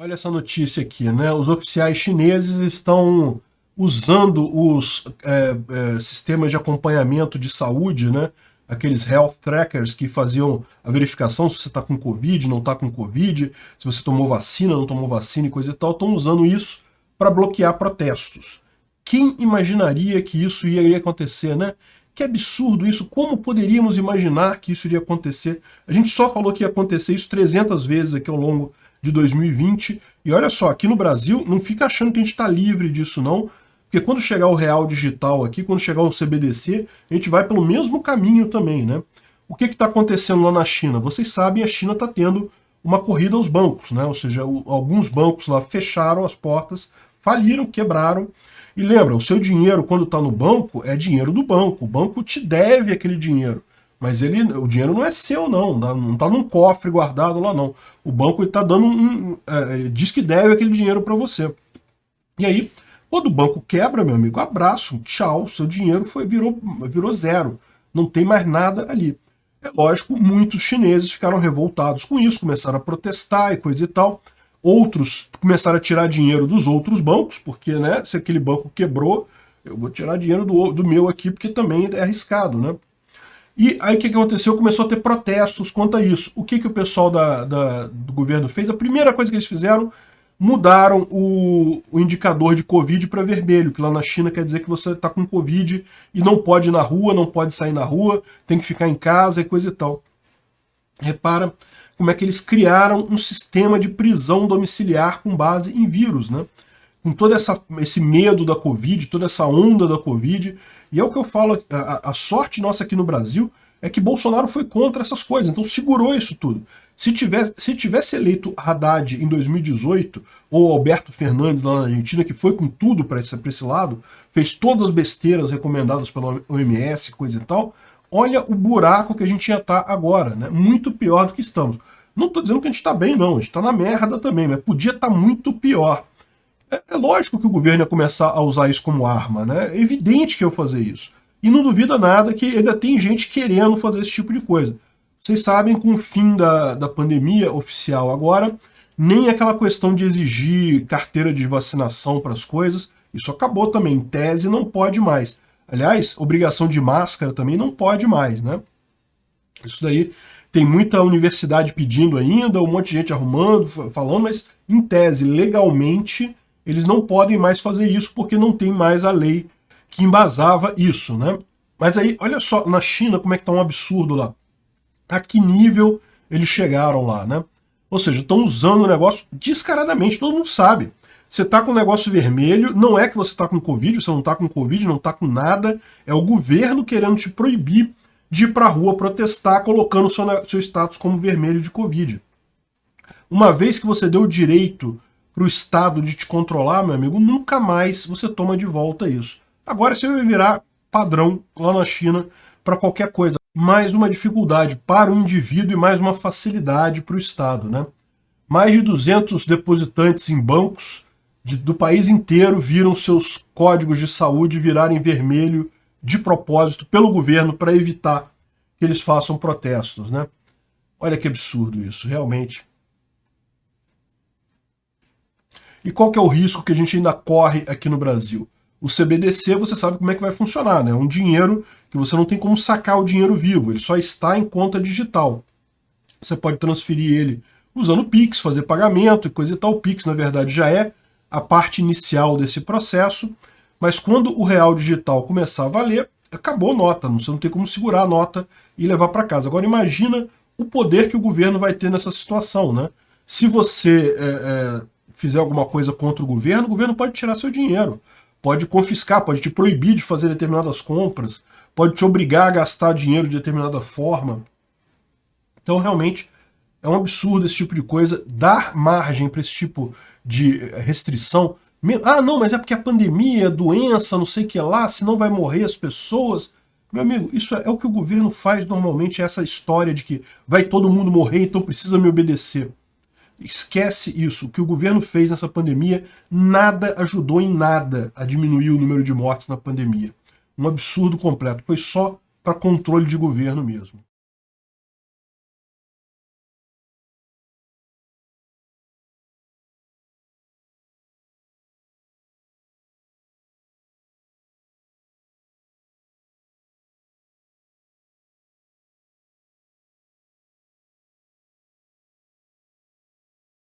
Olha essa notícia aqui, né? Os oficiais chineses estão usando os é, é, sistemas de acompanhamento de saúde, né? Aqueles health trackers que faziam a verificação se você está com Covid, não está com Covid, se você tomou vacina, não tomou vacina e coisa e tal, estão usando isso para bloquear protestos. Quem imaginaria que isso iria acontecer, né? Que absurdo isso, como poderíamos imaginar que isso iria acontecer? A gente só falou que ia acontecer isso 300 vezes aqui ao longo de 2020. E olha só, aqui no Brasil, não fica achando que a gente está livre disso não, porque quando chegar o real digital aqui, quando chegar o CBDC, a gente vai pelo mesmo caminho também, né? O que está acontecendo lá na China? Vocês sabem, a China está tendo uma corrida aos bancos, né? Ou seja, o, alguns bancos lá fecharam as portas, faliram, quebraram. E lembra, o seu dinheiro, quando está no banco, é dinheiro do banco. O banco te deve aquele dinheiro. Mas ele, o dinheiro não é seu, não. Não está num cofre guardado lá, não. O banco está dando um, é, diz que deve aquele dinheiro para você. E aí, quando o banco quebra, meu amigo, abraço, tchau, seu dinheiro foi, virou, virou zero. Não tem mais nada ali. É lógico, muitos chineses ficaram revoltados com isso, começaram a protestar e coisa e tal. Outros começaram a tirar dinheiro dos outros bancos, porque né, se aquele banco quebrou, eu vou tirar dinheiro do, do meu aqui, porque também é arriscado, né? E aí o que, aconteceu? Começou a ter protestos quanto a isso. O que, que o pessoal da, da, do governo fez? A primeira coisa que eles fizeram, mudaram o, o indicador de Covid para vermelho, que lá na China quer dizer que você está com Covid e não pode ir na rua, não pode sair na rua, tem que ficar em casa e coisa e tal. Repara como é que eles criaram um sistema de prisão domiciliar com base em vírus, né? Com todo essa, esse medo da Covid, toda essa onda da Covid, e é o que eu falo, a, a sorte nossa aqui no Brasil é que Bolsonaro foi contra essas coisas, então segurou isso tudo. Se tivesse, se tivesse eleito Haddad em 2018, ou Alberto Fernandes lá na Argentina, que foi com tudo para esse, esse lado, fez todas as besteiras recomendadas pela OMS, coisa e tal, olha o buraco que a gente ia estar tá agora, né? muito pior do que estamos. Não estou dizendo que a gente está bem, não, a gente está na merda também, mas podia estar tá muito pior. É, é, lógico que o governo ia começar a usar isso como arma, né? É evidente que eu fazer isso. E não duvida nada que ainda tem gente querendo fazer esse tipo de coisa. Vocês sabem, com o fim da, da pandemia oficial agora, nem aquela questão de exigir carteira de vacinação para as coisas, isso acabou também. Em tese, não pode mais. Aliás, obrigação de máscara também não pode mais, né? Isso daí tem muita universidade pedindo ainda, um monte de gente arrumando, falando, mas em tese, legalmente, eles não podem mais fazer isso porque não tem mais a lei que embasava isso, né? Mas aí, olha só, na China, como é que tá um absurdo lá. A que nível eles chegaram lá, né? Ou seja, estão usando o negócio descaradamente, todo mundo sabe. Você tá com o negócio vermelho, não é que você tá com Covid, você não tá com Covid, não tá com nada, é o governo querendo te proibir de ir pra rua protestar, colocando seu, seu status como vermelho de Covid. Uma vez que você deu o direito para o Estado de te controlar, meu amigo, nunca mais você toma de volta isso. Agora você vai virar padrão lá na China para qualquer coisa. Mais uma dificuldade para o indivíduo e mais uma facilidade para o Estado. Né? Mais de 200 depositantes em bancos de, do país inteiro viram seus códigos de saúde virarem vermelho de propósito pelo governo para evitar que eles façam protestos. Né? Olha que absurdo isso, realmente. E qual que é o risco que a gente ainda corre aqui no Brasil? O CBDC, você sabe como é que vai funcionar, né? É um dinheiro que você não tem como sacar o dinheiro vivo, ele só está em conta digital. Você pode transferir ele usando o Pix, fazer pagamento e coisa e tal. O Pix, na verdade, já é a parte inicial desse processo, mas quando o real digital começar a valer, acabou a nota, você não tem como segurar a nota e levar para casa. Agora imagina o poder que o governo vai ter nessa situação, né? Se você é, é, fizer alguma coisa contra o governo, o governo pode tirar seu dinheiro, pode confiscar, pode te proibir de fazer determinadas compras, pode te obrigar a gastar dinheiro de determinada forma. Então, realmente, é um absurdo esse tipo de coisa, dar margem para esse tipo de restrição. Ah, não, mas é porque a pandemia, a doença, não sei o que lá, senão vai morrer as pessoas. Meu amigo, isso é, é o que o governo faz normalmente, essa história de que vai todo mundo morrer, então precisa me obedecer. Esquece isso. O que o governo fez nessa pandemia, nada ajudou em nada a diminuir o número de mortes na pandemia. Um absurdo completo. Foi só para controle de governo mesmo.